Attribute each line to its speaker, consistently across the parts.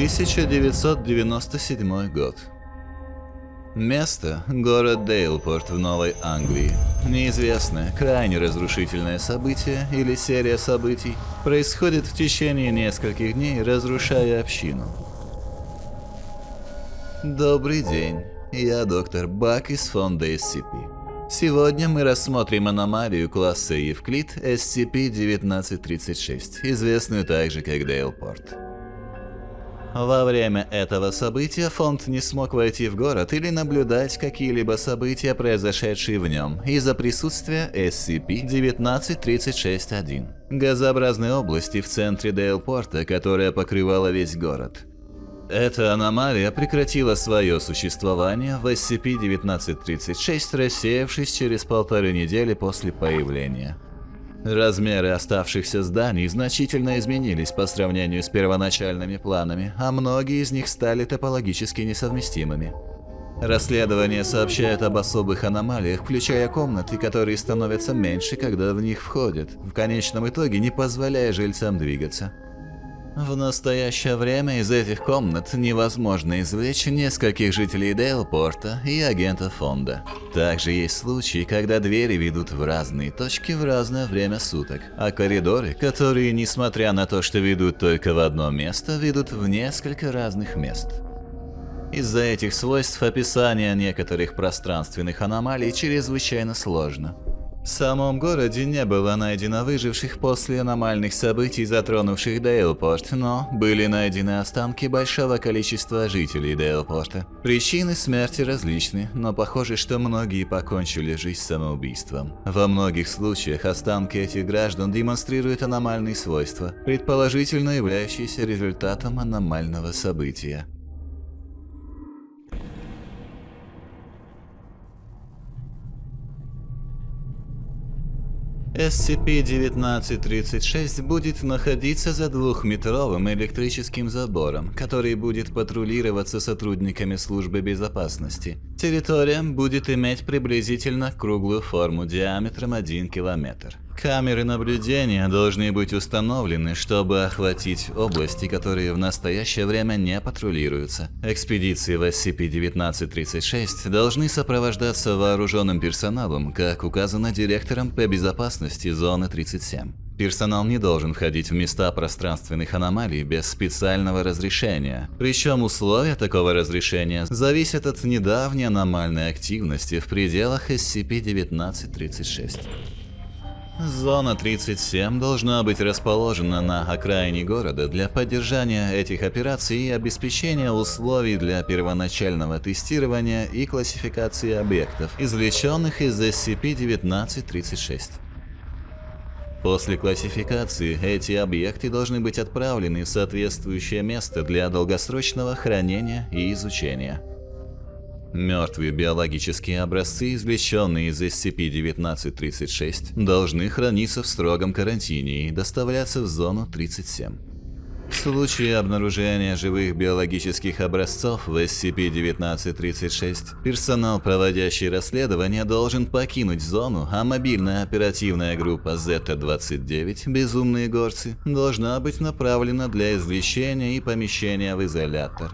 Speaker 1: 1997 год. Место – город Дейлпорт в Новой Англии. Неизвестное, крайне разрушительное событие или серия событий происходит в течение нескольких дней, разрушая общину. Добрый день, я доктор Бак из фонда SCP. Сегодня мы рассмотрим аномалию класса Евклид SCP-1936, известную также как Дейлпорт. Во время этого события фонд не смог войти в город или наблюдать какие-либо события, произошедшие в нем, из-за присутствия SCP-1936-1, газообразной области в центре Дейлпорта, которая покрывала весь город. Эта аномалия прекратила свое существование в SCP-1936, рассеявшись через полторы недели после появления. Размеры оставшихся зданий значительно изменились по сравнению с первоначальными планами, а многие из них стали топологически несовместимыми. Расследование сообщает об особых аномалиях, включая комнаты, которые становятся меньше, когда в них входят, в конечном итоге не позволяя жильцам двигаться. В настоящее время из этих комнат невозможно извлечь нескольких жителей Дейлпорта и агента фонда. Также есть случаи, когда двери ведут в разные точки в разное время суток, а коридоры, которые, несмотря на то, что ведут только в одно место, ведут в несколько разных мест. Из-за этих свойств описание некоторых пространственных аномалий чрезвычайно сложно. В самом городе не было найдено выживших после аномальных событий, затронувших Дейлпорт, но были найдены останки большого количества жителей Дейлпорта. Причины смерти различны, но похоже, что многие покончили жизнь самоубийством. Во многих случаях останки этих граждан демонстрируют аномальные свойства, предположительно являющиеся результатом аномального события. SCP-1936 будет находиться за двухметровым электрическим забором, который будет патрулироваться сотрудниками службы безопасности. Территория будет иметь приблизительно круглую форму диаметром 1 километр. Камеры наблюдения должны быть установлены, чтобы охватить области, которые в настоящее время не патрулируются. Экспедиции в SCP-1936 должны сопровождаться вооруженным персоналом, как указано директором по безопасности Зоны 37. Персонал не должен входить в места пространственных аномалий без специального разрешения. Причем условия такого разрешения зависят от недавней аномальной активности в пределах SCP-1936. Зона 37 должна быть расположена на окраине города для поддержания этих операций и обеспечения условий для первоначального тестирования и классификации объектов, извлеченных из SCP-1936. После классификации эти объекты должны быть отправлены в соответствующее место для долгосрочного хранения и изучения. Мертвые биологические образцы, извлеченные из SCP-1936, должны храниться в строгом карантине и доставляться в зону 37. Случае обнаружения живых биологических образцов в SCP-1936, персонал, проводящий расследование, должен покинуть зону, а мобильная оперативная группа Z-29 «Безумные горцы» должна быть направлена для извлечения и помещения в изолятор.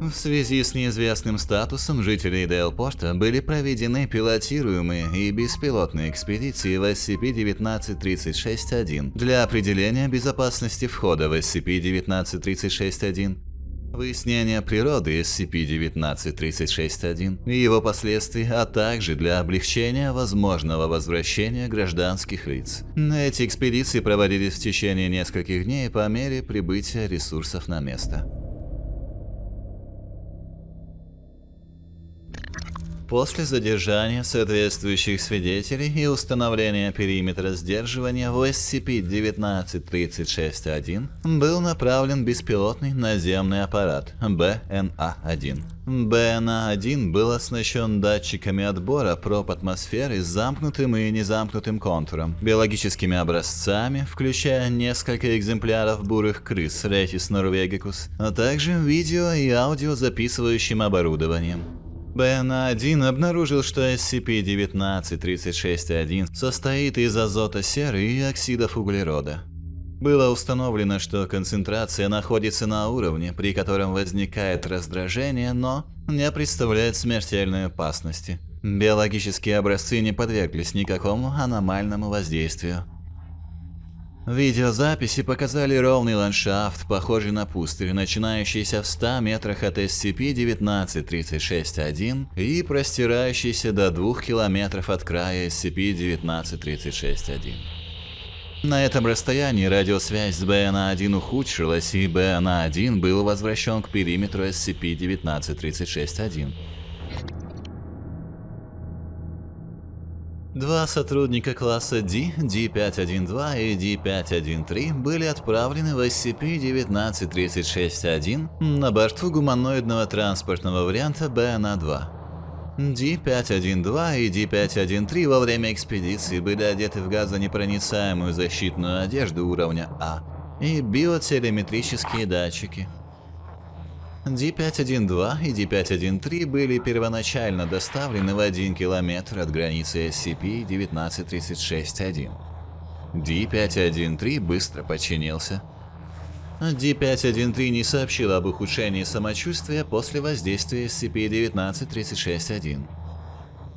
Speaker 1: В связи с неизвестным статусом жителей Дейлпорта были проведены пилотируемые и беспилотные экспедиции в SCP-1936-1 для определения безопасности входа в SCP-1936-1, выяснения природы SCP-1936-1 и его последствий, а также для облегчения возможного возвращения гражданских лиц. Эти экспедиции проводились в течение нескольких дней по мере прибытия ресурсов на место. После задержания соответствующих свидетелей и установления периметра сдерживания в SCP-1936-1 был направлен беспилотный наземный аппарат БНА-1. БНА-1 был оснащен датчиками отбора проб атмосферы с замкнутым и незамкнутым контуром, биологическими образцами, включая несколько экземпляров бурых крыс Ретис норвегикус, а также видео и аудио записывающим оборудованием. БНА-1 обнаружил, что SCP-1936-1 состоит из азота серы и оксидов углерода. Было установлено, что концентрация находится на уровне, при котором возникает раздражение, но не представляет смертельной опасности. Биологические образцы не подверглись никакому аномальному воздействию. Видеозаписи показали ровный ландшафт, похожий на пустырь, начинающийся в 100 метрах от SCP-1936-1 и простирающийся до 2 километров от края SCP-1936-1. На этом расстоянии радиосвязь с БНА-1 ухудшилась, и БНА-1 был возвращен к периметру SCP-1936-1. Два сотрудника класса D, D512 и D513 были отправлены в SCP-1936-1 на борту гуманоидного транспортного варианта БНА-2. D512 и D513 во время экспедиции были одеты в газонепроницаемую защитную одежду уровня А и биотелеметрические датчики. D512 и D513 были первоначально доставлены в 1 километр от границы SCP-1936-1. D513 быстро подчинился. D513 не сообщил об ухудшении самочувствия после воздействия SCP-1936-1.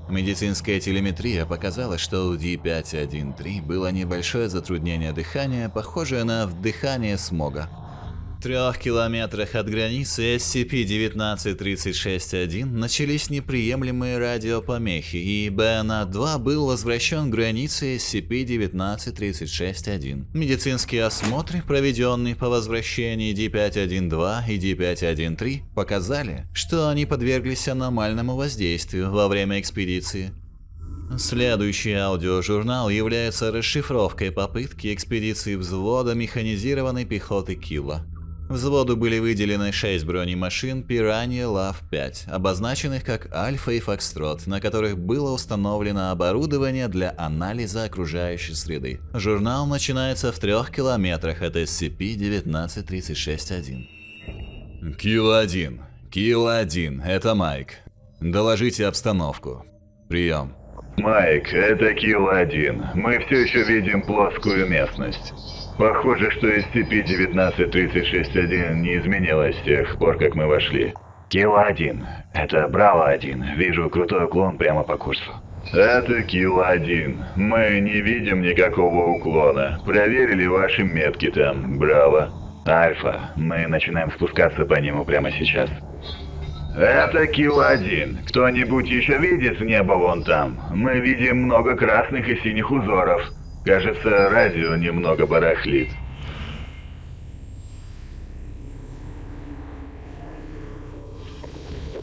Speaker 1: Медицинская телеметрия показала, что у D513 было небольшое затруднение дыхания, похожее на вдыхание смога трех километрах от границы SCP-1936-1 начались неприемлемые радиопомехи, и БНА-2 был возвращен к границе SCP-1936-1. Медицинские осмотры, проведенные по возвращении D512 и D513, показали, что они подверглись аномальному воздействию во время экспедиции. Следующий аудиожурнал является расшифровкой попытки экспедиции взвода механизированной пехоты Килла. Взводу были выделены 6 бронемашин Piranha Лав-5, обозначенных как Альфа и Фокстрот, на которых было установлено оборудование для анализа окружающей среды. Журнал начинается в трех километрах от SCP-1936-1. Килл-1. Килл-1, это Майк. Доложите обстановку. Прием.
Speaker 2: Майк, это Килл-1. Мы все еще видим плоскую местность. Похоже, что SCP-1936-1 не изменилась с тех пор, как мы вошли. Кило-1. Это Браво-1. Вижу крутой уклон прямо по курсу. Это Кило-1. Мы не видим никакого уклона. Проверили ваши метки там, Браво. Альфа. Мы начинаем спускаться по нему прямо сейчас. Это Кило-1. Кто-нибудь еще видит небо вон там? Мы видим много красных и синих узоров. Кажется, радио немного барахлит.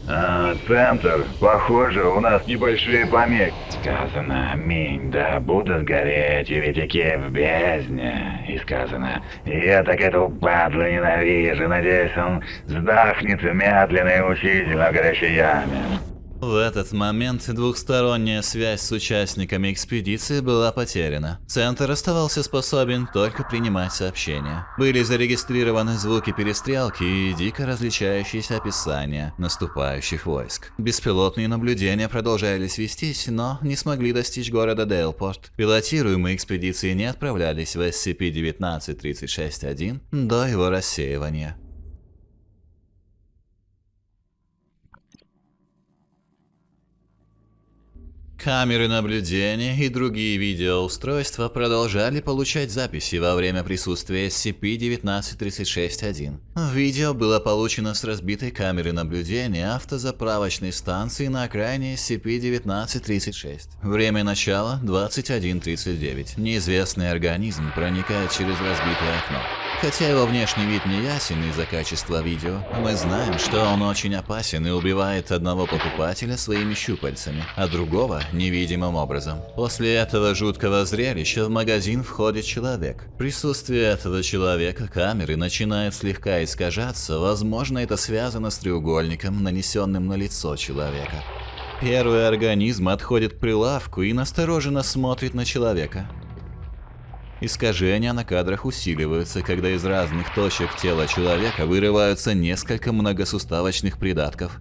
Speaker 2: А, центр. Похоже, у нас небольшие помехи. Сказано, аминь, да будут гореть витяки в бездне. И сказано, я так эту падлу ненавижу, надеюсь, он сдохнет медленно и мучительно в горящей яме.
Speaker 1: В этот момент двухсторонняя связь с участниками экспедиции была потеряна. Центр оставался способен только принимать сообщения. Были зарегистрированы звуки перестрелки и дико различающиеся описания наступающих войск. Беспилотные наблюдения продолжались вестись, но не смогли достичь города Дейлпорт. Пилотируемые экспедиции не отправлялись в SCP-1936-1 до его рассеивания. Камеры наблюдения и другие видеоустройства продолжали получать записи во время присутствия SCP-1936-1. Видео было получено с разбитой камеры наблюдения автозаправочной станции на окраине SCP-1936. Время начала 21.39. Неизвестный организм проникает через разбитое окно. Хотя его внешний вид не ясен из-за качества видео, мы знаем, что он очень опасен и убивает одного покупателя своими щупальцами, а другого невидимым образом. После этого жуткого зрелища в магазин входит человек. Присутствие этого человека камеры начинает слегка искажаться, возможно это связано с треугольником, нанесенным на лицо человека. Первый организм отходит к прилавку и настороженно смотрит на человека. Искажения на кадрах усиливаются, когда из разных точек тела человека вырываются несколько многосуставочных придатков.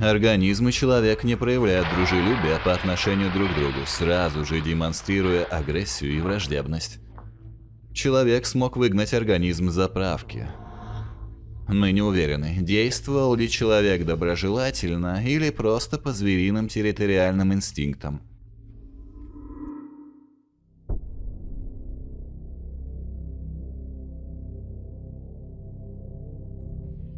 Speaker 1: Организм и человек не проявляют дружелюбия по отношению друг к другу, сразу же демонстрируя агрессию и враждебность. Человек смог выгнать организм заправки. Мы не уверены, действовал ли человек доброжелательно или просто по звериным территориальным инстинктам.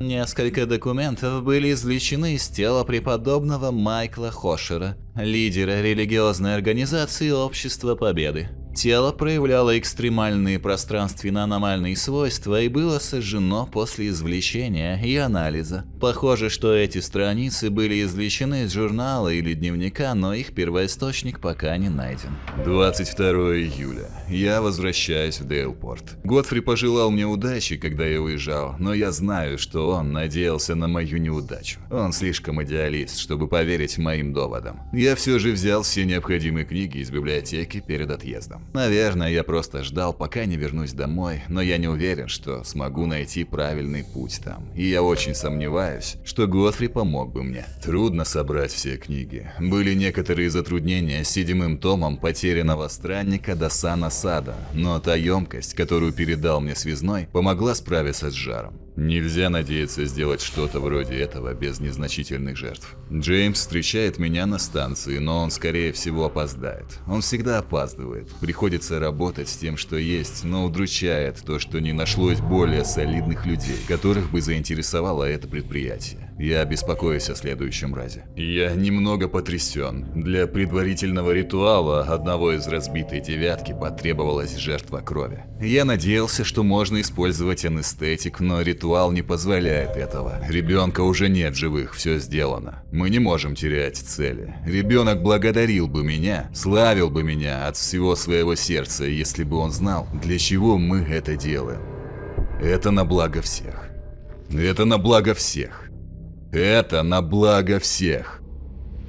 Speaker 1: Несколько документов были извлечены из тела преподобного Майкла Хошера, лидера религиозной организации Общества Победы. Тело проявляло экстремальные пространственно-аномальные свойства и было сожжено после извлечения и анализа. Похоже, что эти страницы были извлечены из журнала или дневника, но их первоисточник пока не найден.
Speaker 3: 22 июля. Я возвращаюсь в Дейлпорт. Годфри пожелал мне удачи, когда я уезжал, но я знаю, что он надеялся на мою неудачу. Он слишком идеалист, чтобы поверить моим доводам. Я все же взял все необходимые книги из библиотеки перед отъездом. Наверное, я просто ждал, пока не вернусь домой, но я не уверен, что смогу найти правильный путь там. И я очень сомневаюсь, что Готфри помог бы мне. Трудно собрать все книги. Были некоторые затруднения с седьмым томом потерянного странника до Сана Сада, но та емкость, которую передал мне связной, помогла справиться с жаром. Нельзя надеяться сделать что-то вроде этого без незначительных жертв. Джеймс встречает меня на станции, но он скорее всего опоздает. Он всегда опаздывает. Приходится работать с тем, что есть, но удручает то, что не нашлось более солидных людей, которых бы заинтересовало это предприятие. Я беспокоюсь о следующем разе. Я немного потрясен. Для предварительного ритуала одного из разбитой девятки потребовалась жертва крови. Я надеялся, что можно использовать анестетик, но ритуал не позволяет этого. Ребенка уже нет живых, все сделано. Мы не можем терять цели. Ребенок благодарил бы меня, славил бы меня от всего своего сердца, если бы он знал, для чего мы это делаем. Это на благо всех. Это на благо всех. Это на благо всех.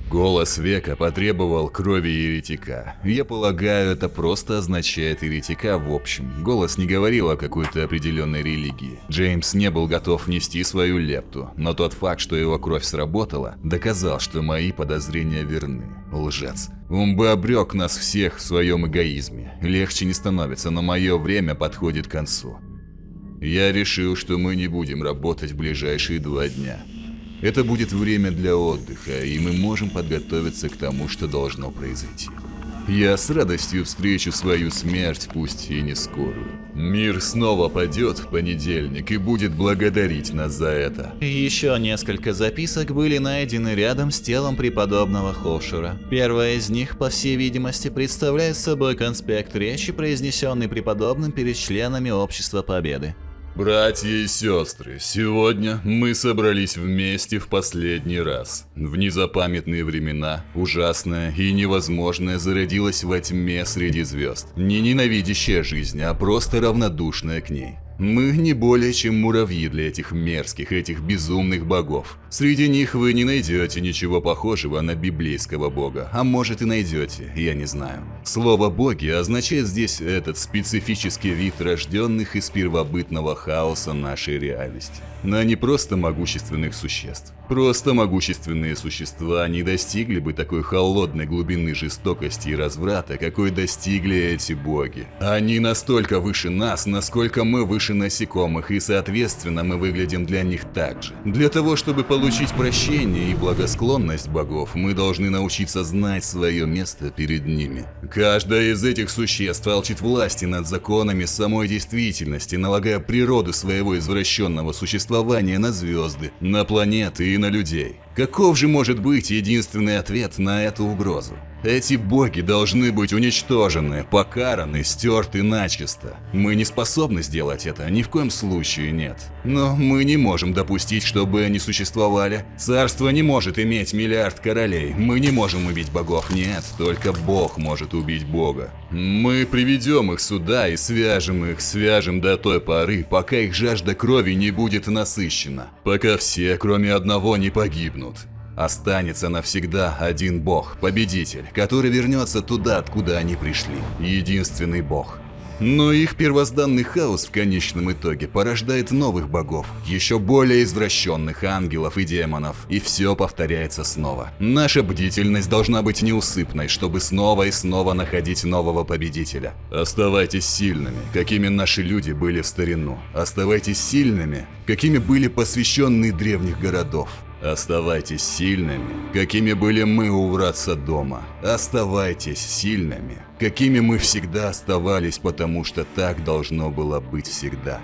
Speaker 3: Голос века потребовал крови еретика. Я полагаю, это просто означает еретика в общем. Голос не говорил о какой-то определенной религии. Джеймс не был готов нести свою лепту, но тот факт, что его кровь сработала, доказал, что мои подозрения верны. Лжец. Он бы обрек нас всех в своем эгоизме. Легче не становится, но мое время подходит к концу. Я решил, что мы не будем работать в ближайшие два дня. Это будет время для отдыха, и мы можем подготовиться к тому, что должно произойти. Я с радостью встречу свою смерть, пусть и не скорую. Мир снова падет в понедельник и будет благодарить нас за это.
Speaker 1: Еще несколько записок были найдены рядом с телом преподобного Хошера. Первая из них, по всей видимости, представляет собой конспект речи, произнесенный преподобным перед членами Общества Победы.
Speaker 3: Братья и сестры, сегодня мы собрались вместе в последний раз. В незапамятные времена ужасное и невозможное зародилось во тьме среди звезд. Не ненавидящая жизнь, а просто равнодушная к ней. Мы не более чем муравьи для этих мерзких, этих безумных богов. Среди них вы не найдете ничего похожего на библейского бога, а может и найдете, я не знаю. Слово «боги» означает здесь этот специфический вид рожденных из первобытного хаоса нашей реальности. Но не просто могущественных существ. Просто могущественные существа не достигли бы такой холодной глубины жестокости и разврата, какой достигли эти боги. Они настолько выше нас, насколько мы выше насекомых, и соответственно мы выглядим для них так же. Для того, чтобы получить прощение и благосклонность богов, мы должны научиться знать свое место перед ними. Каждое из этих существ алчит власти над законами самой действительности, налагая природу своего извращенного существования на звезды, на планеты и на людей. Каков же может быть единственный ответ на эту угрозу? Эти боги должны быть уничтожены, покараны, стерты начисто. Мы не способны сделать это, ни в коем случае нет. Но мы не можем допустить, чтобы они существовали. Царство не может иметь миллиард королей. Мы не можем убить богов, нет, только бог может убить бога. Мы приведем их сюда и свяжем их, свяжем до той поры, пока их жажда крови не будет насыщена. Пока все, кроме одного, не погибнут. Останется навсегда один бог, победитель, который вернется туда, откуда они пришли. Единственный бог. Но их первозданный хаос в конечном итоге порождает новых богов, еще более извращенных ангелов и демонов, и все повторяется снова. Наша бдительность должна быть неусыпной, чтобы снова и снова находить нового победителя. Оставайтесь сильными, какими наши люди были в старину. Оставайтесь сильными, какими были посвященные древних городов. Оставайтесь сильными, какими были мы у врат дома. Оставайтесь сильными, какими мы всегда оставались, потому что так должно было быть всегда.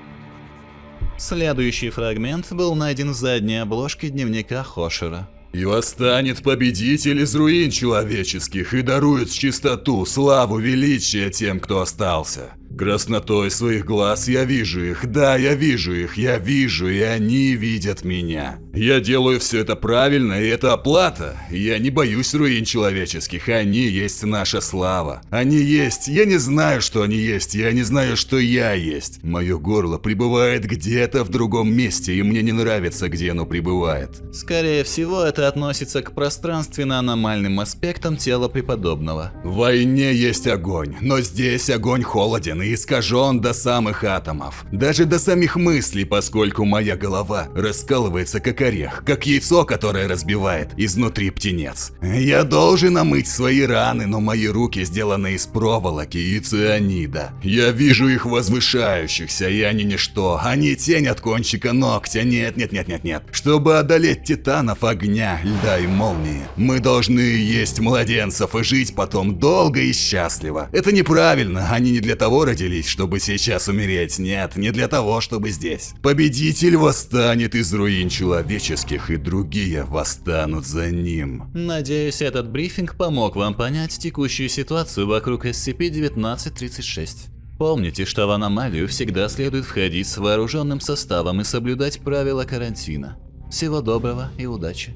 Speaker 1: Следующий фрагмент был найден в задней обложке дневника Хошера.
Speaker 3: И восстанет победитель из руин человеческих и дарует чистоту, славу, величие тем, кто остался. Краснотой своих глаз я вижу их, да, я вижу их, я вижу, и они видят меня. Я делаю все это правильно, и это оплата. Я не боюсь руин человеческих, они есть наша слава. Они есть, я не знаю, что они есть, я не знаю, что я есть. Мое горло пребывает где-то в другом месте, и мне не нравится, где оно пребывает.
Speaker 1: Скорее всего, это относится к пространственно-аномальным аспектам тела преподобного.
Speaker 3: В войне есть огонь, но здесь огонь холоден и искажен до самых атомов. Даже до самих мыслей, поскольку моя голова раскалывается как орех, как яйцо, которое разбивает изнутри птенец. Я должен омыть свои раны, но мои руки сделаны из проволоки и цианида. Я вижу их возвышающихся, и они ничто. Они тень от кончика ногтя. Нет, нет, нет, нет, нет. Чтобы одолеть титанов огня, льда и молнии, мы должны есть младенцев и жить потом долго и счастливо. Это неправильно, они не для того родились, чтобы сейчас умереть. Нет, не для того, чтобы здесь. Победитель восстанет из руин человеческих, и другие восстанут за ним.
Speaker 1: Надеюсь, этот брифинг помог вам понять текущую ситуацию вокруг SCP-1936. Помните, что в аномалию всегда следует входить с вооруженным составом и соблюдать правила карантина. Всего доброго и удачи!